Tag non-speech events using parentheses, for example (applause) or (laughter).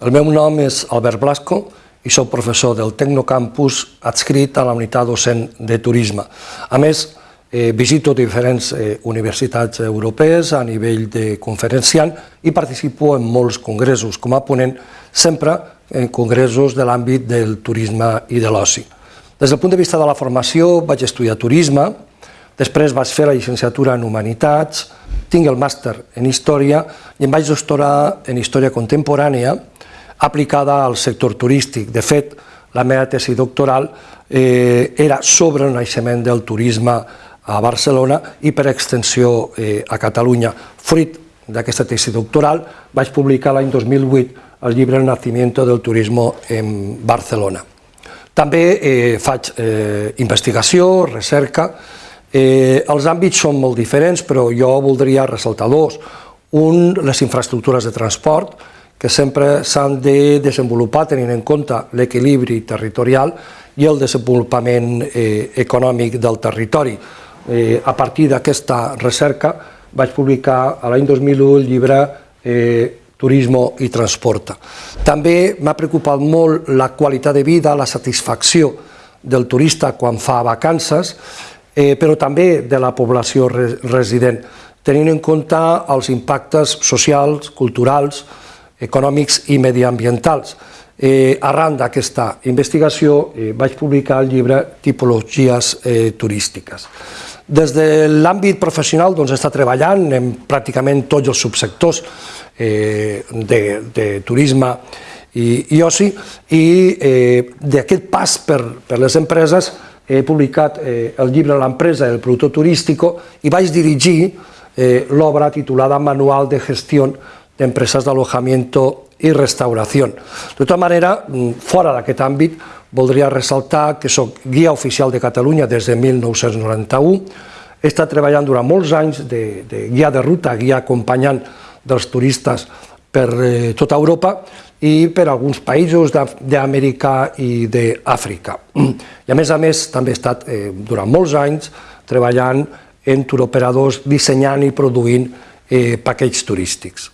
El meu nom és Albert Blasco i soc professor del Tecnocampus adscrit a la unitat docent de turisme. A més, eh, visito diferents eh, universitats europees a nivell de conferenciant i participo en molts congressos com a ponent, sempre en congressos de l'àmbit del turisme i de l'oci. Des del punt de vista de la formació vaig estudiar turisme, després vaig fer la llicenciatura en Humanitats, tinc el màster en Història i em vaig doctorar en Història Contemporània aplicada al sector turístic. De fet, la meva tesi doctoral eh, era sobre el naixement del turisme a Barcelona i per extensió eh, a Catalunya. Fruit d'aquesta tesi doctoral vaig publicar l'any 2008 el llibre El nacimiento del turismo en Barcelona. També eh, faig eh, investigació, recerca, eh, els àmbits són molt diferents, però jo voldria ressaltar dos. Un, les infraestructures de transport, que sempre s'han de desenvolupar tenint en compte l'equilibri territorial i el desenvolupament eh, econòmic del territori. Eh, a partir d'aquesta recerca vaig publicar l'any 2001 el llibre eh, Turismo i Transporta. També m'ha preocupat molt la qualitat de vida, la satisfacció del turista quan fa vacances, eh, però també de la població resident, tenint en compte els impactes socials, culturals, econòmics i mediambientals. Eh, arran d'aquesta investigació eh, vaig publicar el llibre Tipologies eh, turístiques. Des de l'àmbit professional doncs, està treballant en pràcticament tots els subsectors eh, de, de turisme i, i oci i eh, d'aquest pas per, per les empreses he publicat eh, el llibre L'empresa del productor turístic i vaig dirigir eh, l'obra titulada Manual de Gestió de empresas de alojamiento i restauració. De tota manera, fora d'aquest àmbit, voldria ressaltar que soc guia oficial de Catalunya des de 1991, he estat treballant durant molts anys de, de guia de ruta, guia acompanyant dels turistes per eh, tota Europa i per alguns països d'Amèrica i d'Àfrica. (clears throat) I a més a més també he estat eh, durant molts anys treballant en turoperadors dissenyant i produint eh, paquets turístics.